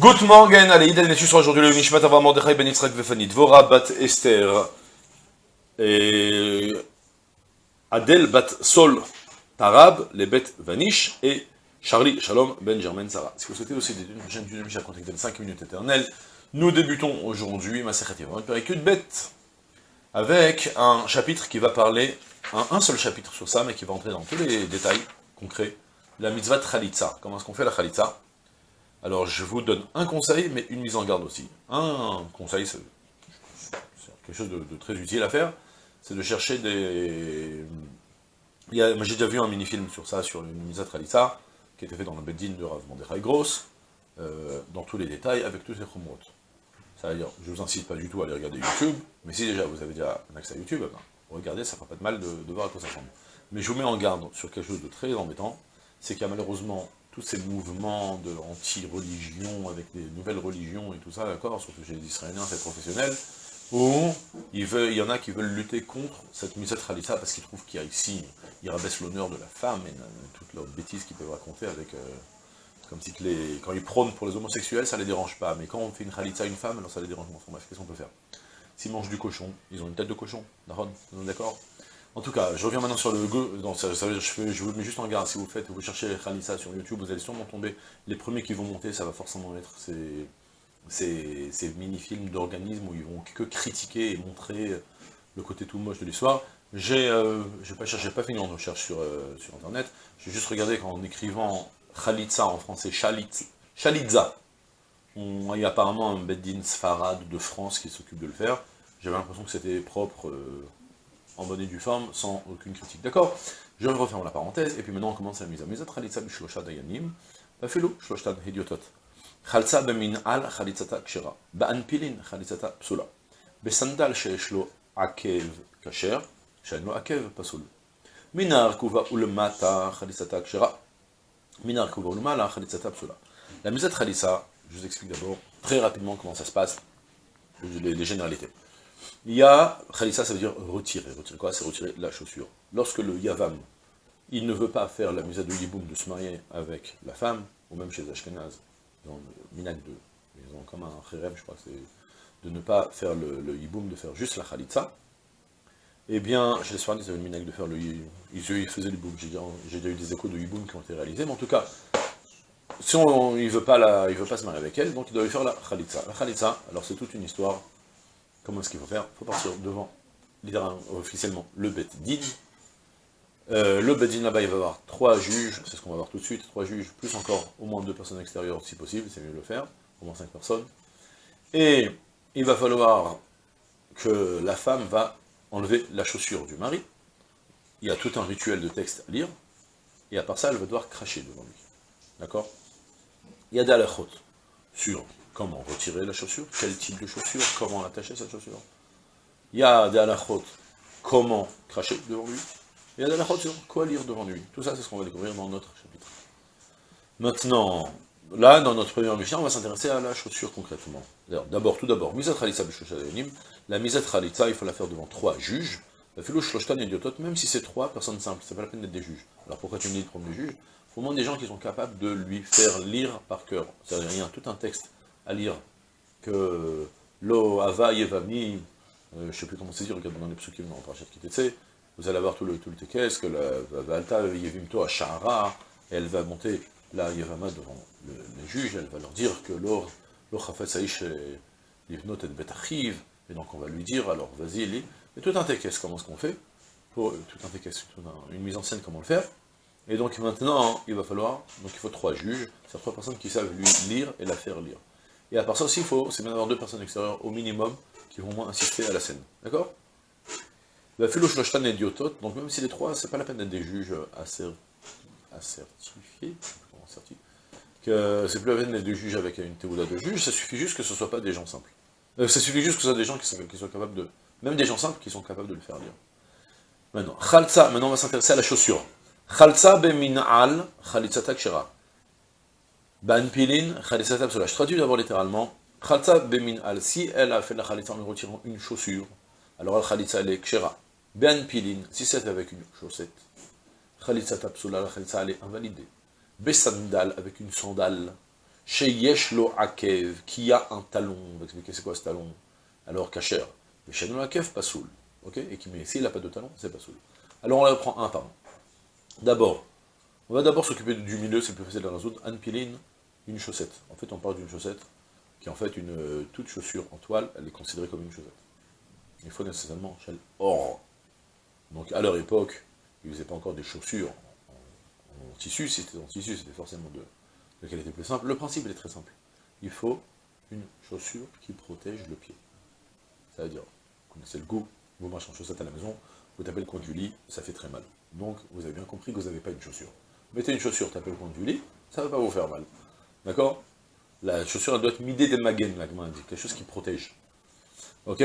Good morning, allez, Iden et sur aujourd'hui le Nishmat Avraham Mordechai Ben Yitzhak Vefani, Dvora Bat Esther, et Adel Bat Sol Tarab, les Bet Vanish, et Charlie Shalom Ben Germain Sarah. Si vous souhaitez aussi des chaîne du Mishnah contactée de 5 minutes éternelles, nous débutons aujourd'hui ma Yevon, Bet, avec un chapitre qui va parler, un, un, seul chapitre sur ça, mais qui va entrer dans tous les détails concrets, la mitzvah Khalitza. Comment est-ce qu'on fait la Khalitza alors, je vous donne un conseil, mais une mise en garde aussi. Un conseil, c'est quelque chose de, très utile à faire, c'est de chercher des... J'ai déjà vu un mini-film sur ça, sur une mise à Tralissa, qui était fait dans le Beddin de Rav Mordechai Gross, euh, dans tous les détails, avec tous ces chromotes. Ça veut dire, je ne vous incite pas du tout à aller regarder YouTube, mais si déjà vous avez déjà un accès à YouTube, ben, regardez, ça fera pas de mal de, de voir à quoi ça ressemble. Mais je vous mets en garde sur quelque chose de très embêtant, c'est qu'il y a malheureusement tous ces mouvements de anti-religion, avec des nouvelles religions et tout ça, d'accord, surtout chez les Israéliens, c'est professionnel, où il, il, y en a qui veulent lutter contre cette Miset Khalissa parce qu'ils trouvent qu'il y a ici, il rabaisse l'honneur de la femme et toutes leurs bêtises qu'ils peuvent raconter avec... Euh, comme si les, quand ils prônent pour les homosexuels, ça les dérange pas, mais quand on fait une Khalitsa à une femme, alors ça les dérange. Bref, qu'est-ce qu'on peut faire? S'ils mangent du cochon, ils ont une tête de cochon, d'accord? En tout cas, je reviens maintenant sur le go. Je, vous mets juste en garde, si vous faites, vous cherchez Khalissa sur YouTube, vous allez sûrement tomber. Les premiers qui vont monter, ça va forcément être ces, mini-films d'organismes où ils vont que critiquer et montrer le côté tout moche de l'histoire. J'ai euh, pas cherché, pas fini recherche sur, euh, sur internet, j'ai juste regardé qu'en écrivant Khalitsa en français, Chalitza, il y a apparemment un Beddin Sfarad de France qui s'occupe de le faire. J'avais l'impression que c'était propre. Euh, en bonne et due forme, sans aucune critique. D'accord Je referme la parenthèse, et puis maintenant on commence la mise à mise. Khalitza bishlosha dayanim, bafilo shloshtan hediotot. Khalsa bemin al khalitzata kshera, ba'anpilin khalitzata psula. בסנדל שיש לו עקב כשר, שאין לו עקב פסול. מן הרכובה ולמטה חליצתה כשרה. מן הרכובה ולמעלה חליצתה psula. La mise à Khalissa, je vous explique d'abord très rapidement comment ça se passe, les, les généralités. Il y a, Khalissa, ça veut dire retirer. Retirer quoi? C'est retirer la chaussure. Lorsque le Yavam, il ne veut pas faire la musa de Yiboum de se marier avec la femme, ou même chez Ashkenaz, dans le Minak 2, ils ont comme un Kherem, je crois, c'est de ne pas faire le, le Yiboum, de faire juste la Khalitsa. Eh bien, chez les Sfarnis, ils avaient le Minak de faire le ils, ils faisaient le Yiboum. J'ai déjà eu des échos de Yiboum qui ont été réalisés, mais en tout cas, si on, il ne veut, pas veut pas se marier avec elle, donc il doit lui faire la Khalitsa. La Khalitsa, alors c'est toute une histoire Comment est-ce qu'il faut faire Il faut partir devant, officiellement, le Bet Din. Euh, le Bet Din là-bas, il va y avoir trois juges, c'est ce qu'on va voir tout de suite, trois juges, plus encore au moins deux personnes extérieures si possible, c'est mieux de le faire, au moins cinq personnes. Et il va falloir que la femme va enlever la chaussure du mari. Il y a tout un rituel de texte à lire, et à part ça, elle va devoir cracher devant lui. D'accord? Il y a des halachot sur comment retirer la chaussure, quel type de chaussure, comment attacher cette chaussure? Il y a des halachot, comment cracher devant lui, il y a des halachot quoi lire devant lui. Tout ça, c'est ce qu'on va découvrir dans notre chapitre. Maintenant, là, dans notre première mission, on va s'intéresser à la chaussure concrètement. D'abord, tout d'abord, misat khalitza la misat khalitza, il faut la faire devant trois juges, la même si c'est trois personnes simples, c'est pas la peine d'être des juges. Alors pourquoi tu me dis de prendre des juges? Il faut au moins des gens qui sont capables de lui faire lire par cœur. C'est-à-dire, rien, tout un texte à lire que lo ava yevami, euh, je ne sais plus comment c'est dit, regardez dans les psukim vous allez avoir tout le, tout le que la valta yevimto à Shahara, elle va monter la yevama devant les juges, elle va leur dire que lo chafetz aish livnot et betachiv, et donc on va lui dire, alors vas-y, lis, et tout un tekes, comment est-ce qu'on fait pour, Tout un tekes, une mise en scène, comment le faire et donc maintenant, il va falloir, donc il faut trois juges, c'est trois personnes qui savent lui lire et la faire lire. Et à part ça aussi, il faut, c'est bien d'avoir deux personnes extérieures au minimum qui vont moins assister à la scène. D'accord? Donc même si les trois, c'est pas la peine d'être des juges assertifiés, que c'est plus la peine d'être des juges avec une théoula de juge, ça suffit juste que ce ne soit pas des gens simples. Euh, ça suffit juste que ce soit des gens qui, sont, capables de... Même des gens simples qui sont capables de le faire lire. Maintenant, maintenant on va s'intéresser à la chaussure. Khalsa be min'al khalitzatak shira. Ban pilin, khalisata Je traduis d'abord littéralement. Khalsa bemin al. Si elle a fait la khalitsa en lui retirant une chaussure, alors la khalitsa elle est kshera. Pilin, si c'est avec une chaussette. Khalitsa psula, la khalitsa elle est invalidée. Besandal, avec une sandale. Chez Yeshlo Akev, qui a un talon. On va expliquer c'est quoi ce talon. Alors, Kacher. Chez Akev, pas soul. Ok Et qui met, s'il n'a pas de talon, c'est pas soul. Alors, on la prend un par un. D'abord, on va d'abord s'occuper du milieu, c'est plus facile de la résoudre. Anpiline, une chaussette. En fait, on parle d'une chaussette qui est en fait une euh, toute chaussure en toile, elle est considérée comme une chaussette. Il faut nécessairement chez or. Donc, à leur époque, ils ne faisaient pas encore des chaussures en, tissu, c'était en tissu, c'était forcément de, de qualité plus simple. Le principe, est très simple. Il faut une chaussure qui protège le pied. C'est-à-dire, vous connaissez le goût, vous marchez en chaussette à la maison, vous tapez le coin du lit, ça fait très mal. Donc, vous avez bien compris que vous n'avez pas une chaussure. Mettez une chaussure, tapez le coin du lit, ça ne va pas vous faire mal. D'accord? La chaussure, elle doit être midée des magen, la dit, quelque chose qui protège. Ok?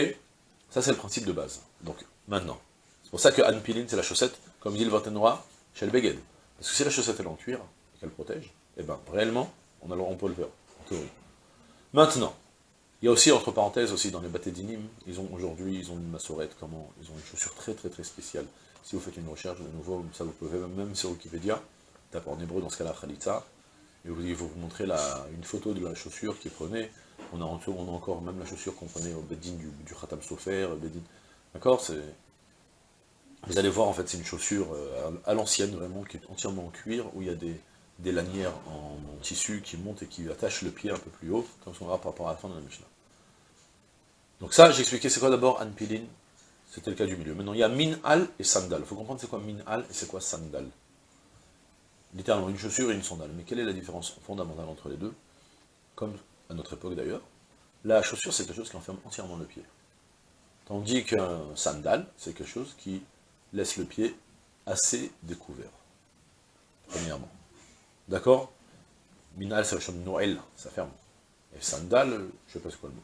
Ça, c'est le principe de base. Donc, maintenant, c'est pour ça que Anne Piline, c'est la chaussette, comme dit le Vortenroy, chez le Beged. Parce que si la chaussette est en cuir, et qu'elle protège, eh bien, réellement, on, a, on peut le faire, en théorie. Maintenant, il y a aussi, entre parenthèses, aussi dans les bâtés d'inim, ils ont aujourd'hui, ils ont une massorette, comment Ils ont une chaussure très très très spéciale. Si vous faites une recherche, de nouveau, ça vous pouvez même sur Wikipédia, tapez en hébreu dans ce cas-là, Khalitza, et vous, il vous montrer une photo de la chaussure qu'ils prenaient. On a, encore même la chaussure qu'on prenait au Bedin du, Khatam Sofer, D'accord Vous allez voir, en fait, c'est une chaussure euh, à, l'ancienne, vraiment, qui est entièrement en cuir, où il y a des, lanières en, tissu qui montent et qui attachent le pied un peu plus haut, comme on verra par rapport à la fin de la Mishnah. Donc ça, j'ai expliqué c'est quoi d'abord Anpilin, c'était le cas du milieu. Maintenant, il y a Minhal et Sandal. Il faut comprendre c'est quoi Minhal et c'est quoi Sandal? Littéralement une chaussure et une sandale. Mais quelle est la différence fondamentale entre les deux? Comme à notre époque d'ailleurs, la chaussure c'est quelque chose qui enferme entièrement le pied. Tandis qu'un sandal, c'est quelque chose qui laisse le pied assez découvert. Premièrement. D'accord? Minal, le de Noël, ça ferme. Et sandal, je sais pas c'est quoi le mot.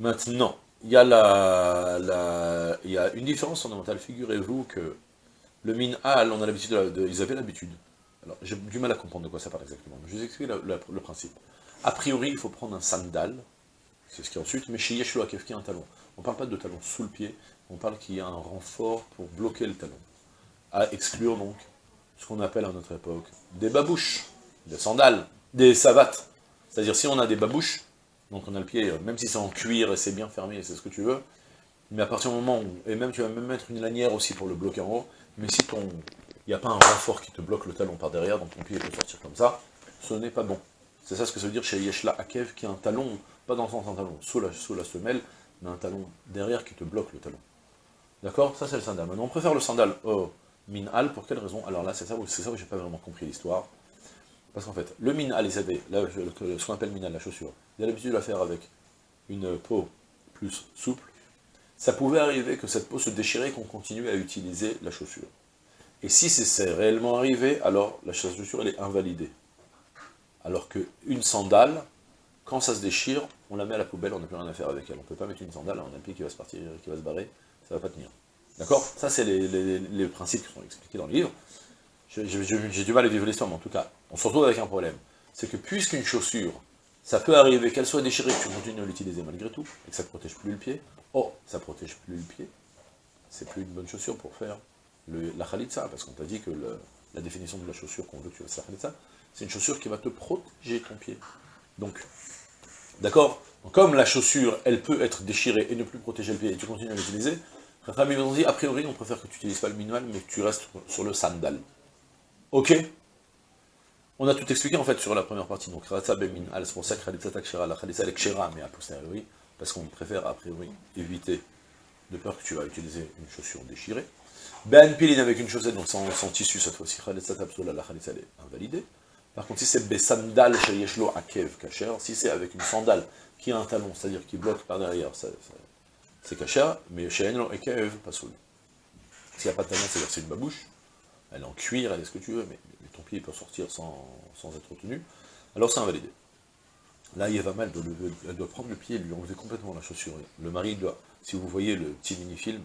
Maintenant, il y, a la, y a une différence fondamentale. Figurez-vous que le minal, on a l'habitude, de, ils avaient l'habitude alors, j'ai du mal à comprendre de quoi ça parle exactement. Je vous explique le, principe. A priori, il faut prendre un sandal, c'est ce qui est ensuite, mais chez Yeshua Kef, qui a un talon. On ne parle pas de talon sous le pied, on parle qu'il y a un renfort pour bloquer le talon. À exclure donc ce qu'on appelle à notre époque des babouches, des sandales, des savates. C'est-à-dire si on a des babouches, donc on a le pied, même si c'est en cuir et c'est bien fermé, c'est ce que tu veux, mais à partir du moment où, et même tu vas même mettre une lanière aussi pour le bloquer en haut, mais si ton, il n'y a pas un renfort qui te bloque le talon par derrière, donc ton pied peut sortir comme ça, ce n'est pas bon. C'est ça ce que ça veut dire chez Yeshla Akev, qui a un talon, pas dans le sens d'un talon, sous la, semelle, mais un talon derrière qui te bloque le talon. D'accord? Ça c'est le sandal. Maintenant on préfère le sandal au minhal, pour quelle raison? Alors là c'est ça, ça où j'ai pas vraiment compris l'histoire. Parce qu'en fait, le minhal, avaient, là, ce qu'on appelle minhal, la chaussure, il a l'habitude de la faire avec une peau plus souple. Ça pouvait arriver que cette peau se déchirait et qu'on continue à utiliser la chaussure. Et si c'est réellement arrivé, alors la chaussure, elle est invalidée. Alors qu'une sandale, quand ça se déchire, on la met à la poubelle, on n'a plus rien à faire avec elle. On ne peut pas mettre une sandale, a un pied qui va se partir, qui va se barrer, ça ne va pas tenir. D'accord? Ça, c'est les, principes qui sont expliqués dans le livre. J'ai du mal à vivre l'histoire, mais en tout cas, on se retrouve avec un problème. C'est que puisqu'une chaussure, ça peut arriver qu'elle soit déchirée, que tu continues à l'utiliser malgré tout, et que ça ne protège plus le pied, oh, ça ne protège plus le pied, c'est plus une bonne chaussure pour faire la khalitsa, parce qu'on t'a dit que la définition de la chaussure qu'on veut que tu fasses la khalitsa, c'est une chaussure qui va te protéger ton pied. Donc, d'accord Comme la chaussure, elle peut être déchirée et ne plus protéger le pied, et tu continues à l'utiliser, ils ont dit, a priori, on préfère que tu n'utilises pas le minual, mais que tu restes sur le sandal. Ok? On a tout expliqué, en fait, sur la première partie. Donc, Khalatsa Beminal, c'est pour ça la Khalitsa Lekshira, mais a posteriori, parce qu'on préfère, a priori, éviter, de peur que tu vas utiliser une chaussure déchirée. Ben Pilin avec une chaussette, donc sans, tissu cette fois-ci, la Khalitsa est invalidée. Par contre, si c'est Besandal chez Yeshlo Akev Kacher, si c'est avec une sandale qui a un talon, c'est-à-dire qui bloque par derrière, c'est Kacher, mais chez Enlo Akev, pas. S'il n'y a pas de talon, c'est-à-dire c'est une babouche, elle est en cuir, elle est ce que tu veux, mais, ton pied peut sortir sans, être tenu, alors c'est invalidé. Là, Yevama, elle doit, elle doit prendre le pied et lui enlever complètement la chaussure. Le mari doit, si vous voyez le petit mini-film,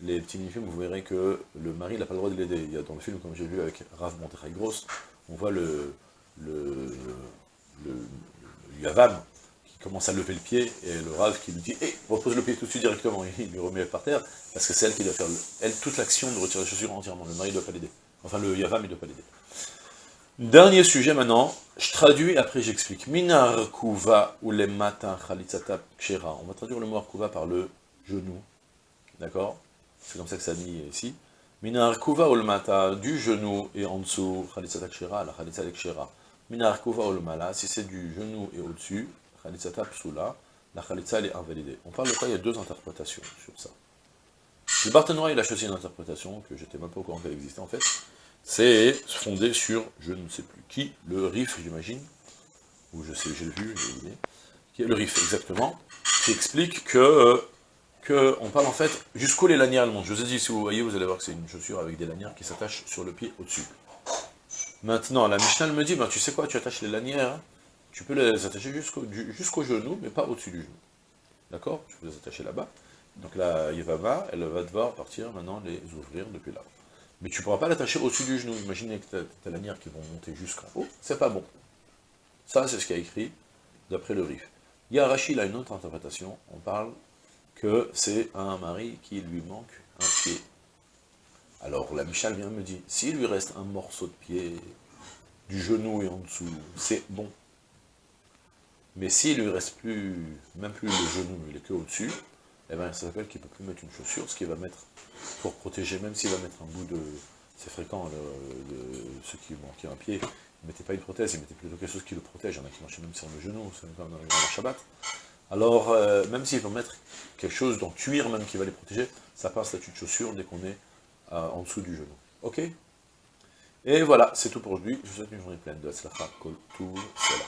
les petits mini-films, vous verrez que le mari n'a pas le droit de l'aider. Dans le film, comme j'ai vu avec Rav Monterrey Gross, on voit le, Yavam qui commence à lever le pied, et le Rav qui lui dit hey, « repose le pied tout de suite directement », il lui remet par terre, parce que c'est elle qui doit faire, elle, toute l'action de retirer la chaussure entièrement, le mari ne doit pas l'aider. Enfin, le Yavam, il ne doit pas l'aider. Dernier sujet maintenant, je traduis, après j'explique. Minar kuva ou les matins khalitzata kshera. On va traduire le mot kuva par le genou. D'accord? C'est comme ça que ça dit ici. Minar kuva ou le mata, du genou et en dessous, khalitzata kshera, la khalitzata kshera. Minar kuva ou le mala, si c'est du genou et au-dessus, khalitzata psula, la khalitza est invalidée. On parle de quoi? Il y a deux interprétations sur ça. Le Barthénois, il a choisi une interprétation que j'étais même pas au courant qu'elle existait en fait. C'est fondé sur, je ne sais plus qui, le RIF, j'imagine, ou je sais, j'ai vu, j'ai oublié, qui est le RIF, exactement, qui explique que, que on parle en fait, jusqu'où les lanières montent. Je vous ai dit, si vous voyez, vous allez voir que c'est une chaussure avec des lanières qui s'attachent sur le pied au-dessus. Maintenant, la Mishnah me dit, ben, tu sais quoi, tu attaches les lanières, tu peux les attacher jusqu'au jusqu'au genou, mais pas au-dessus du genou. D'accord? Tu peux les attacher là-bas. Donc là, Yevava, elle va devoir partir maintenant les ouvrir depuis là. Mais tu ne pourras pas l'attacher au-dessus du genou. Imaginez que tu as, lanières qui vont monter jusqu'en haut, c'est pas bon. Ça, c'est ce qu'il a écrit d'après le RIF. Il a une autre interprétation. On parle que c'est un mari qui lui manque un pied. Alors la Michal vient me dire, s'il lui reste un morceau de pied, du genou et en dessous, c'est bon. Mais s'il lui reste plus, même plus le genou, il est que au-dessus, eh bien, ça s'appelle qu'il ne peut plus mettre une chaussure, ce qu'il va mettre pour protéger, même s'il va mettre un bout de... C'est fréquent, ceux qui manquaient un pied, ils ne mettaient pas une prothèse, ils mettaient plutôt quelque chose qui le protège. Il y en a qui marchaient même sur le genou, c'est comme dans le Shabbat. Alors, euh, même s'ils vont mettre quelque chose dans cuir même qui va les protéger, ça passe statut de chaussure dès qu'on est euh, en dessous du genou. Ok? Et voilà, c'est tout pour aujourd'hui. Je vous souhaite une journée pleine de Atzlacha, Kol, tout, cela.